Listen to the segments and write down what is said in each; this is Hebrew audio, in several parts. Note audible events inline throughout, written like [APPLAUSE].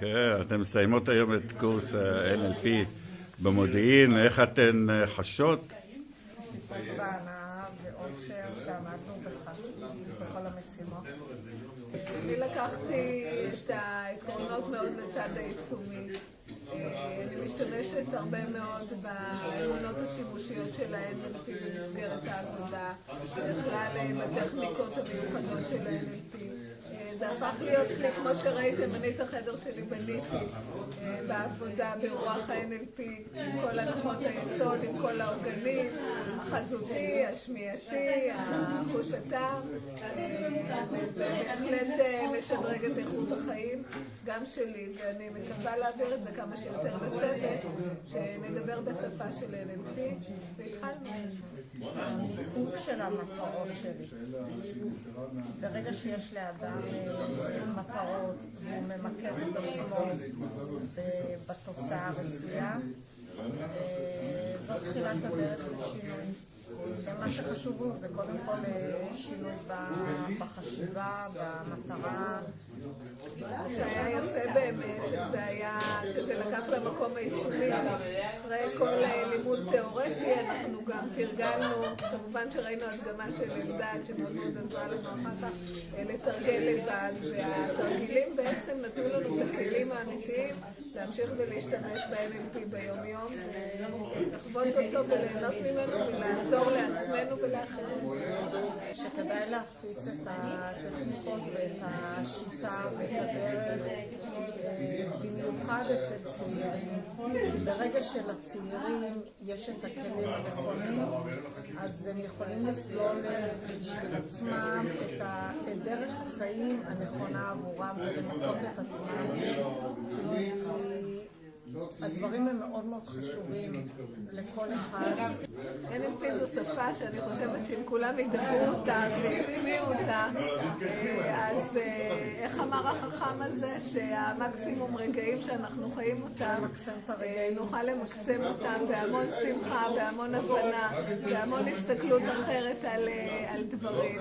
כן, אתן מסיימות היום את קורס ה-NLP במודיעין, איך אתן חשות? סיפוק והנאה ואושר שעמדנו בכל המשימות. אני לקחתי את העקרונות מאוד לצד היישומי. אני משתמשת הרבה מאוד באמונות השימושיות של ה-NLP במסגרת העבודה, בכלל בטכניקות המיוחדות של ה-NLP. זה הפך להיות כלי, כמו שראיתם, אני את החדר שלי בניתי בעבודה ברוח ה-NLP, עם כל הנחות היסוד, עם כל העוגנים, החזותי, השמיעתי, החוש הטעם. זה בהחלט משדרג את איכות החיים, גם שלי, ואני מקווה להעביר את זה כמה שיותר לצוות, שנדבר בשפה של NLP, והתחלנו. המיקוד של המטרות שלי. ברגע שיש לאדם מטרות והוא ממקד את עצמו בתוצאה הרצויה, זאת תחילת הדרך לשינוי. מה שחשוב הוא זה קודם כל שינוי בחשיבה, במטרה. שהיה יפה באמת, שזה לקח למקום היישומי. אחרי כל לימוד תיאורטי, אנחנו גם תרגלנו, כמובן שראינו הדגמה של אלדד, שמאוד מאוד עזרה לנו אחר כך לתרגל לבד, והתרגילים בעצם נתנו לנו את הכלים האמיתיים להמשיך ולהשתמש ב-NLP ביום-יום, לחוות אותו וליהנות ממנו ולעזור לעצמנו ולאחרים. שכדאי להפיץ את הטכניקות ואת השיטה ואת הדרך, במיוחד אצל צעירים. ברגע שלצעירים יש את הכלים הנכונים, אז הם יכולים לסלול בשביל עצמם את דרך החיים הנכונה עבורם ולמצוא את עצמם. הדברים הם מאוד מאוד חשובים לכל אחד. NLP זו שפה שאני חושבת שאם כולם ידברו אותה ויטמיעו אותה, אז איך אמר החכם הזה, שהמקסימום רגעים שאנחנו חיים אותם, נוכל למקסם אותם בהמון שמחה, בהמון הבנה, בהמון הסתכלות אחרת על דברים.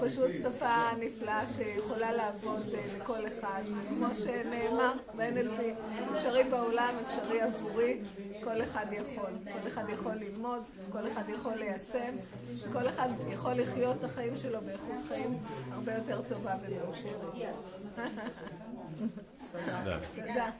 פשוט שפה נפלאה שיכולה לעבוד לכל אחד. כמו שנאמר ב-NLP, אפשרי בעולם, אפשרי עבורי, כל אחד יכול. כל אחד יכול ללמוד, כל אחד יכול ליישם, וכל אחד יכול לחיות את החיים שלו באיכות חיים הרבה יותר טובה ומאושרת. [LAUGHS] תודה. תודה.